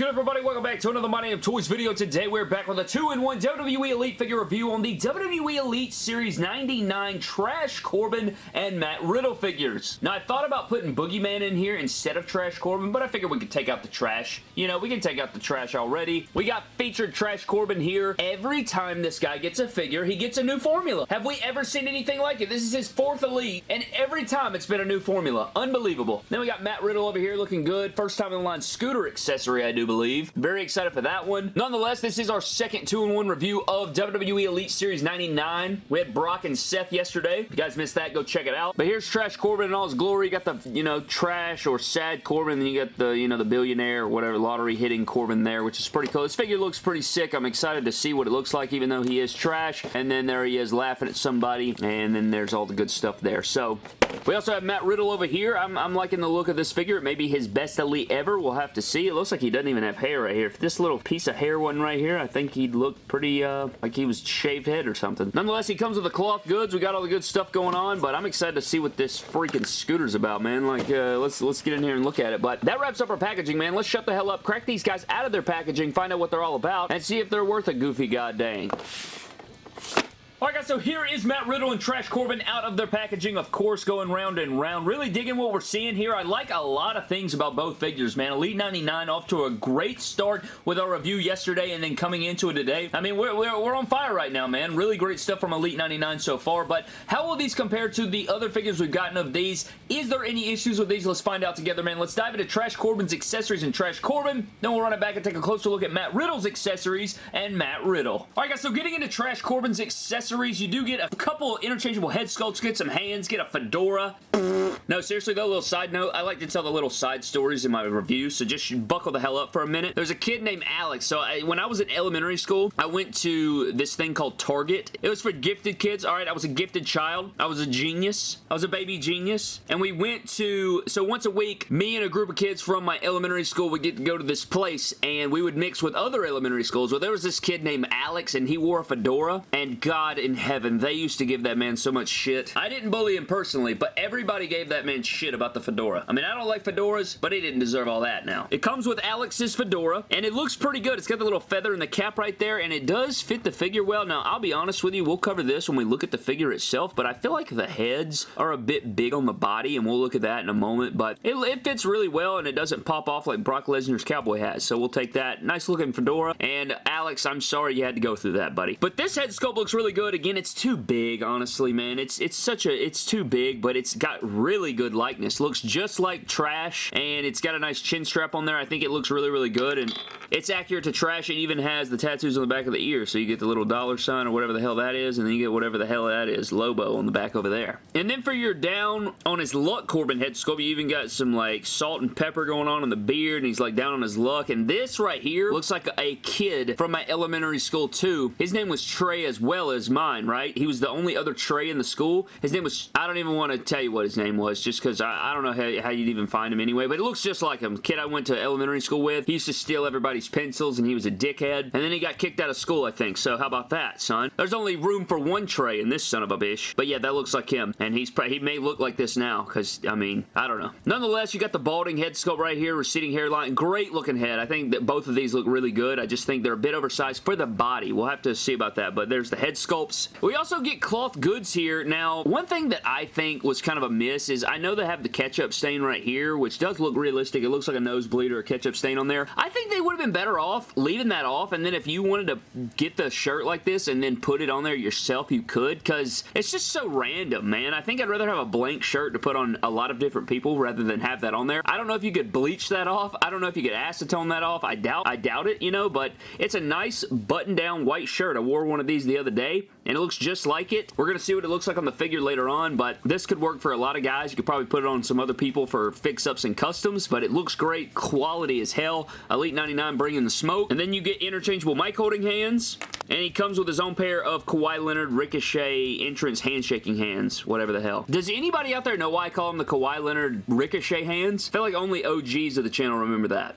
good, everybody? Welcome back to another Money Damn Toys video. Today, we're back with a 2-in-1 WWE Elite figure review on the WWE Elite Series 99 Trash Corbin and Matt Riddle figures. Now, I thought about putting Boogeyman in here instead of Trash Corbin, but I figured we could take out the trash. You know, we can take out the trash already. We got featured Trash Corbin here. Every time this guy gets a figure, he gets a new formula. Have we ever seen anything like it? This is his fourth Elite, and every time it's been a new formula. Unbelievable. Then we got Matt Riddle over here looking good. First time in line scooter accessory, I do believe. Very excited for that one. Nonetheless, this is our second 2-in-1 review of WWE Elite Series 99. We had Brock and Seth yesterday. If you guys missed that, go check it out. But here's Trash Corbin in all his glory. You got the, you know, trash or sad Corbin, then you got the, you know, the billionaire or whatever, lottery hitting Corbin there, which is pretty cool. This figure looks pretty sick. I'm excited to see what it looks like, even though he is trash. And then there he is laughing at somebody, and then there's all the good stuff there. So, we also have Matt Riddle over here. I'm, I'm liking the look of this figure. It may be his best Elite ever. We'll have to see. It looks like he doesn't even have hair right here. If this little piece of hair one right here, I think he'd look pretty uh, like he was shaved head or something. Nonetheless, he comes with the cloth goods. We got all the good stuff going on, but I'm excited to see what this freaking scooter's about, man. Like, uh, let's, let's get in here and look at it. But that wraps up our packaging, man. Let's shut the hell up, crack these guys out of their packaging, find out what they're all about, and see if they're worth a goofy goddamn. Alright guys, so here is Matt Riddle and Trash Corbin out of their packaging, of course, going round and round. Really digging what we're seeing here. I like a lot of things about both figures, man. Elite 99 off to a great start with our review yesterday and then coming into it today. I mean, we're, we're, we're on fire right now, man. Really great stuff from Elite 99 so far, but how will these compare to the other figures we've gotten of these? Is there any issues with these? Let's find out together, man. Let's dive into Trash Corbin's accessories and Trash Corbin. Then we'll run it back and take a closer look at Matt Riddle's accessories and Matt Riddle. Alright guys, so getting into Trash Corbin's accessories accessories. You do get a couple interchangeable head sculpts, get some hands, get a fedora. No, seriously though, a little side note, I like to tell the little side stories in my reviews, so just buckle the hell up for a minute. There's a kid named Alex, so I, when I was in elementary school, I went to this thing called Target. It was for gifted kids, alright, I was a gifted child. I was a genius. I was a baby genius, and we went to, so once a week, me and a group of kids from my elementary school would get to go to this place, and we would mix with other elementary schools. Well, there was this kid named Alex, and he wore a fedora, and God in heaven, they used to give that man so much shit. I didn't bully him personally, but everybody gave that man shit about the fedora. I mean, I don't like fedoras, but he didn't deserve all that now. It comes with Alex's fedora, and it looks pretty good. It's got the little feather in the cap right there, and it does fit the figure well. Now, I'll be honest with you, we'll cover this when we look at the figure itself, but I feel like the heads are a bit big on the body, and we'll look at that in a moment, but it, it fits really well, and it doesn't pop off like Brock Lesnar's cowboy hat, so we'll take that. Nice looking fedora, and Alex, I'm sorry you had to go through that, buddy. But this head sculpt looks really good. Again, it's too big, honestly, man. It's it's such a, it's too big, but it's got really good likeness. Looks just like Trash, and it's got a nice chin strap on there. I think it looks really, really good, and it's accurate to Trash. It even has the tattoos on the back of the ear, so you get the little dollar sign or whatever the hell that is, and then you get whatever the hell that is, Lobo on the back over there. And then for your down on his luck Corbin head sculpt, you even got some like salt and pepper going on in the beard, and he's like down on his luck, and this right here looks like a kid from my elementary school too. His name was Trey as well as right? He was the only other Trey in the school. His name was, I don't even want to tell you what his name was, just because I, I, don't know how, how, you'd even find him anyway, but it looks just like him. Kid I went to elementary school with. He used to steal everybody's pencils, and he was a dickhead, and then he got kicked out of school, I think, so how about that, son? There's only room for one Trey in this son of a bitch, but yeah, that looks like him, and he's he may look like this now, because, I mean, I don't know. Nonetheless, you got the balding head sculpt right here, receding hairline, great looking head. I think that both of these look really good. I just think they're a bit oversized for the body. We'll have to see about that, but there's the head sculpts. We also get cloth goods here. Now, one thing that I think was kind of a miss is I know they have the ketchup stain right here, which does look realistic. It looks like a nosebleed or a ketchup stain on there. I think they would have been better off leaving that off, and then if you wanted to get the shirt like this and then put it on there yourself, you could, because it's just so random, man. I think I'd rather have a blank shirt to put on a lot of different people rather than have that on there. I don't know if you could bleach that off. I don't know if you could acetone that off. I doubt, I doubt it, you know, but it's a nice button-down white shirt. I wore one of these the other day, and it looks just like it. We're going to see what it looks like on the figure later on, but this could work for a lot of guys. You could probably put it on some other people for fix-ups and customs, but it looks great. Quality as hell. Elite 99 bringing the smoke. And then you get interchangeable mic holding hands, and he comes with his own pair of Kawhi Leonard Ricochet entrance handshaking hands, whatever the hell. Does anybody out there know why I call them the Kawhi Leonard Ricochet hands? I feel like only OGs of the channel remember that.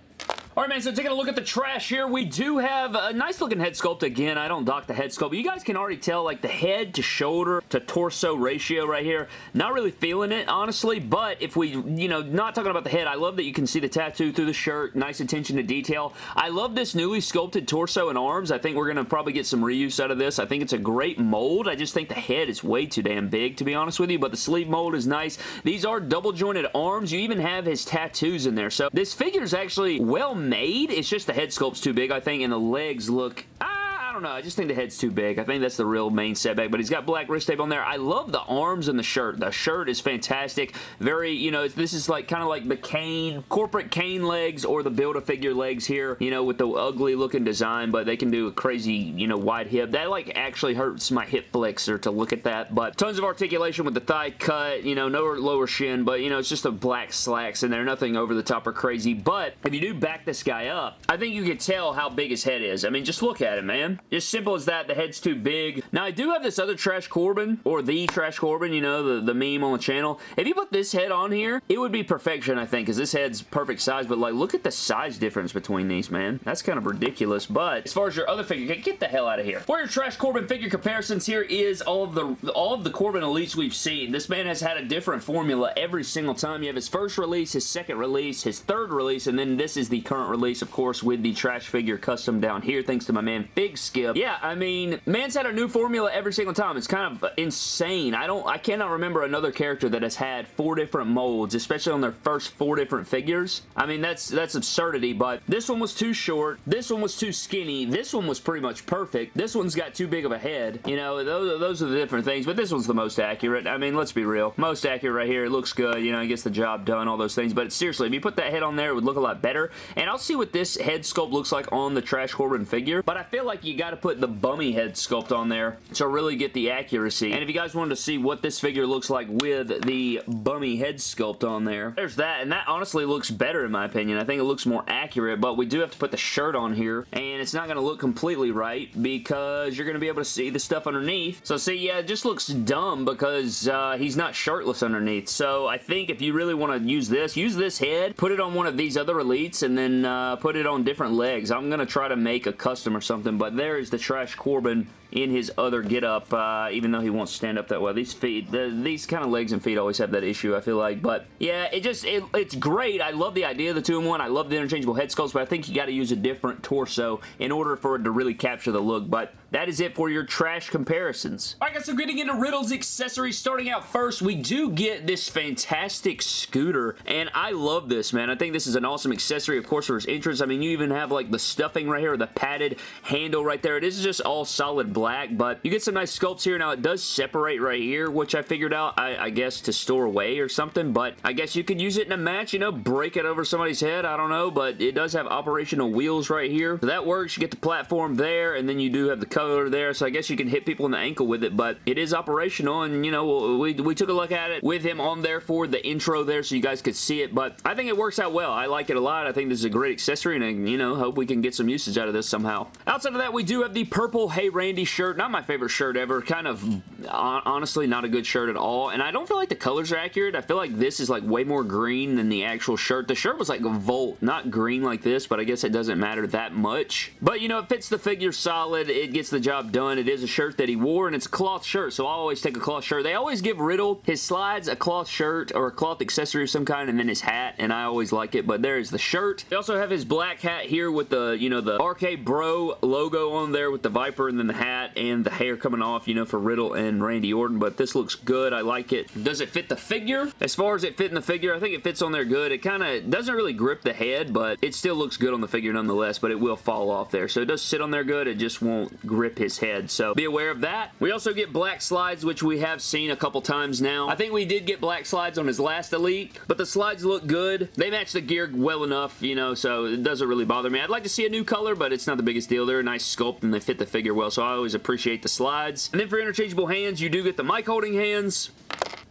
Alright, man, so taking a look at the trash here, we do have a nice looking head sculpt. Again, I don't dock the head sculpt, but you guys can already tell, like, the head to shoulder to torso ratio right here. Not really feeling it, honestly, but if we, you know, not talking about the head, I love that you can see the tattoo through the shirt. Nice attention to detail. I love this newly sculpted torso and arms. I think we're going to probably get some reuse out of this. I think it's a great mold. I just think the head is way too damn big, to be honest with you, but the sleeve mold is nice. These are double jointed arms. You even have his tattoos in there, so this figure is actually well made. It's just the head sculpt's too big, I think, and the legs look... Ah, I don't know. I just think the head's too big. I think that's the real main setback, but he's got black wrist tape on there. I love the arms and the shirt. The shirt is fantastic. Very, you know, this is like kind of like the Kane, corporate Kane legs or the Build-A-Figure legs here, you know, with the ugly looking design, but they can do a crazy, you know, wide hip. That like actually hurts my hip flexor to look at that, but tons of articulation with the thigh cut, you know, no lower shin, but you know, it's just a black slacks in there. Nothing over the top or crazy, but if you do back this guy up, I think you can tell how big his head is. I mean, just look at it, man. Just simple as that. The head's too big. Now, I do have this other Trash Corbin, or the Trash Corbin, you know, the, the meme on the channel. If you put this head on here, it would be perfection, I think, because this head's perfect size, but, like, look at the size difference between these, man. That's kind of ridiculous, but as far as your other figure, get the hell out of here. For your Trash Corbin figure comparisons, here is all of the all of the Corbin Elites we've seen. This man has had a different formula every single time. You have his first release, his second release, his third release, and then this is the current release, of course, with the Trash figure custom down here, thanks to my man Big Yeah, I mean, man's had a new formula every single time. It's kind of insane. I don't, I cannot remember another character that has had four different molds, especially on their first four different figures. I mean, that's, that's absurdity, but this one was too short. This one was too skinny. This one was pretty much perfect. This one's got too big of a head. You know, those, those are the different things, but this one's the most accurate. I mean, let's be real. Most accurate right here. It looks good. You know, it gets the job done, all those things, but seriously, if you put that head on there, it would look a lot better, and I'll see what this head sculpt looks like on the Trash Corbin figure, but I feel like you got to put the bummy head sculpt on there to really get the accuracy. And if you guys wanted to see what this figure looks like with the bummy head sculpt on there, there's that. And that honestly looks better in my opinion. I think it looks more accurate, but we do have to put the shirt on here. And it's not going to look completely right because you're going to be able to see the stuff underneath. So see, yeah, it just looks dumb because uh, he's not shirtless underneath. So I think if you really want to use this, use this head, put it on one of these other elites, and then uh, put it on different legs. I'm going to try to make a custom or something, but there is the Trash Corbin in his other get-up, uh, even though he won't stand up that well. These feet, the, these kind of legs and feet always have that issue, I feel like. But yeah, it just, it, it's great. I love the idea of the two-in-one. I love the interchangeable head sculpts, but I think you got to use a different torso in order for it to really capture the look. But that is it for your trash comparisons. Alright guys, so getting into Riddle's accessories, starting out first, we do get this fantastic scooter, and I love this, man. I think this is an awesome accessory, of course, for his entrance. I mean, you even have, like, the stuffing right here, the padded handle right there. It is just all solid black, but you get some nice sculpts here. Now, it does separate right here, which I figured out, I, I guess, to store away or something, but I guess you could use it in a match, you know, break it over somebody's head, I don't know, but it does have operational wheels right here. So that works. You get the platform there, and then you do have the color there, so I guess you can hit people in the ankle with it, but it is operational, and, you know, we, we took a look at it with him on there for the intro there so you guys could see it, but I think it works out well. I like it a lot. I think this is a great accessory, and, you know, hope we can get some usage out of this somehow. Outside of that, we do have the purple Hey Randy shirt. Not my favorite shirt ever. Kind of, honestly, not a good shirt at all, and I don't feel like the colors are accurate. I feel like this is, like, way more green than the actual shirt. The shirt was, like, volt, not green like this, but I guess it doesn't matter that much. But, you know, it fits the figure solid. It gets the job done. It is a shirt that he wore, and it's a cloth shirt, so I always take a cloth shirt. They always give Riddle his slides a cloth shirt or a cloth accessory of some kind, and then his hat, and I always like it, but there is the shirt. They also have his black hat here with the, you know, the RK Bro logo on there with the Viper, and then the hat and the hair coming off, you know, for Riddle and Randy Orton, but this looks good. I like it. Does it fit the figure? As far as it fitting the figure, I think it fits on there good. It kind of doesn't really grip the head, but it still looks good on the figure nonetheless, but it will fall off there. So it does sit on there good. It just won't grip his head. So be aware of that. We also get black slides, which we have seen a couple times now. I think we did get black slides on his last Elite, but the slides look good. They match the gear well enough, you know, so it doesn't really bother me. I'd like to see a new color, but it's not the biggest deal. They're a nice sculpt and they fit the figure well, so I always appreciate the slides. And then for interchangeable hands, you do get the mic holding hands.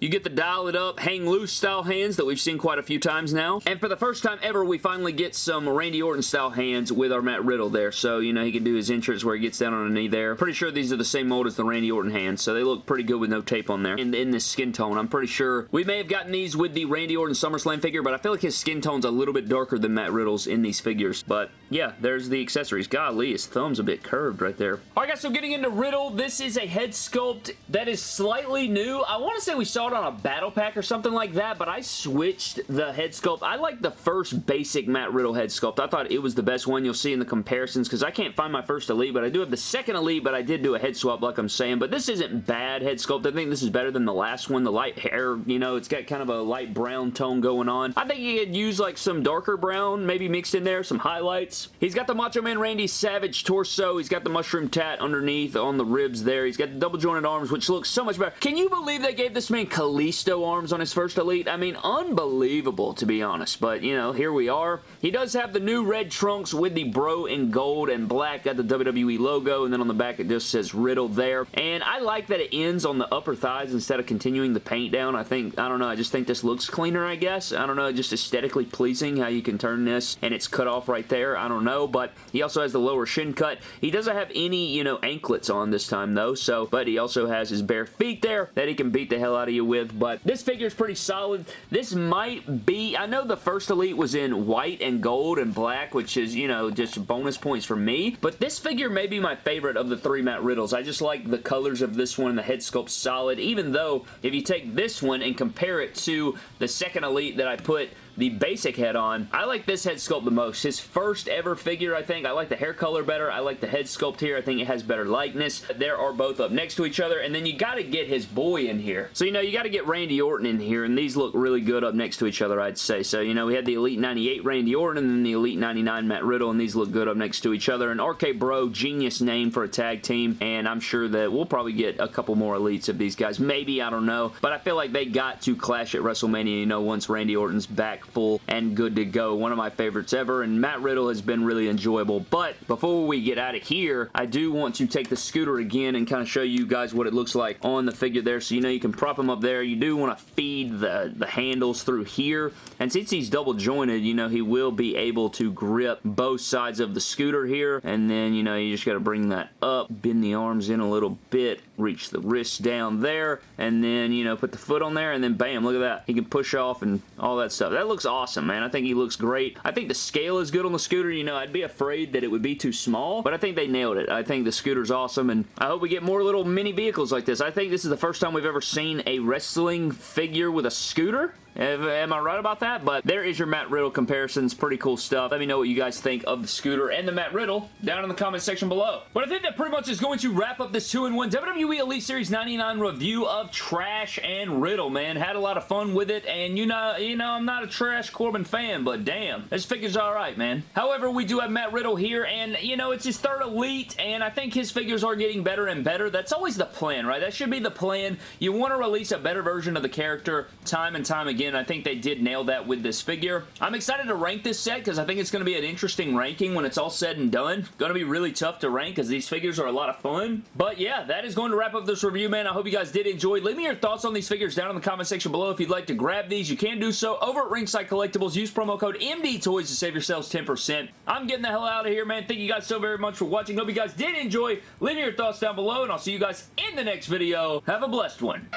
You get the dial it up, hang loose style hands that we've seen quite a few times now. And for the first time ever, we finally get some Randy Orton style hands with our Matt Riddle there. So, you know, he can do his entrance where he gets down on a knee there. Pretty sure these are the same mold as the Randy Orton hands, so they look pretty good with no tape on there. And in this skin tone, I'm pretty sure we may have gotten these with the Randy Orton SummerSlam figure, but I feel like his skin tone's a little bit darker than Matt Riddle's in these figures. But yeah, there's the accessories. Golly, his thumb's a bit curved right there. Alright guys, so getting into Riddle, this is a head sculpt that is slightly new. I want to say we saw on a battle pack or something like that, but I switched the head sculpt. I like the first basic Matt Riddle head sculpt. I thought it was the best one you'll see in the comparisons because I can't find my first Elite, but I do have the second Elite, but I did do a head swap like I'm saying, but this isn't bad head sculpt. I think this is better than the last one. The light hair, you know, it's got kind of a light brown tone going on. I think you could use like some darker brown, maybe mixed in there, some highlights. He's got the Macho Man Randy Savage torso. He's got the mushroom tat underneath on the ribs there. He's got the double jointed arms, which looks so much better. Can you believe they gave this man Kalisto arms on his first Elite? I mean, unbelievable, to be honest. But, you know, here we are. He does have the new red trunks with the bro in gold and black. Got the WWE logo, and then on the back it just says Riddle there. And I like that it ends on the upper thighs instead of continuing the paint down. I think, I don't know, I just think this looks cleaner, I guess. I don't know, just aesthetically pleasing how you can turn this and it's cut off right there. I don't know, but he also has the lower shin cut. He doesn't have any, you know, anklets on this time though, so, but he also has his bare feet there that he can beat the hell out of you with, but this figure is pretty solid. This might be, I know the first Elite was in white and gold and black, which is, you know, just bonus points for me, but this figure may be my favorite of the three Matt Riddles. I just like the colors of this one, and the head sculpt solid, even though if you take this one and compare it to the second Elite that I put the basic head on. I like this head sculpt the most. His first ever figure, I think. I like the hair color better. I like the head sculpt here. I think it has better likeness. There are both up next to each other, and then you got to get his boy in here. So, you know, you got to get Randy Orton in here, and these look really good up next to each other, I'd say. So, you know, we had the Elite 98 Randy Orton, and then the Elite 99 Matt Riddle, and these look good up next to each other. And RK Bro, genius name for a tag team, and I'm sure that we'll probably get a couple more Elites of these guys. Maybe, I don't know. But I feel like they got to clash at WrestleMania, you know, once Randy Orton's full and good to go. One of my favorites ever, and Matt Riddle has been really enjoyable. But before we get out of here, I do want to take the scooter again and kind of show you guys what it looks like on the figure there. So you know you can prop him up there. You do want to feed the, the handles through here. And since he's double jointed, you know, he will be able to grip both sides of the scooter here. And then, you know, you just got to bring that up, bend the arms in a little bit, reach the wrist down there, and then, you know, put the foot on there, and then bam, look at that. He can push off and all that stuff. That looks awesome, man. I think he looks great. I think the scale is good on the scooter. You know, I'd be afraid that it would be too small, but I think they nailed it. I think the scooter's awesome, and I hope we get more little mini vehicles like this. I think this is the first time we've ever seen a wrestling figure with a scooter. Am I right about that? But there is your Matt Riddle comparisons. Pretty cool stuff. Let me know what you guys think of the scooter and the Matt Riddle down in the comment section below. But I think that pretty much is going to wrap up this 2-in-1 WWE Elite Series 99 review of Trash and Riddle, man. Had a lot of fun with it, and you know, you know, I'm not a Trash Corbin fan, but damn, this figure's alright, man. However, we do have Matt Riddle here, and, you know, it's his third Elite, and I think his figures are getting better and better. That's always the plan, right? That should be the plan. You want to release a better version of the character time and time again again, I think they did nail that with this figure. I'm excited to rank this set because I think it's going to be an interesting ranking when it's all said and done. Going to be really tough to rank because these figures are a lot of fun. But yeah, that is going to wrap up this review, man. I hope you guys did enjoy. Leave me your thoughts on these figures down in the comment section below. If you'd like to grab these, you can do so over at Ringside Collectibles. Use promo code MDTOYS to save yourselves 10%. I'm getting the hell out of here, man. Thank you guys so very much for watching. Hope you guys did enjoy. Leave me your thoughts down below, and I'll see you guys in the next video. Have a blessed one.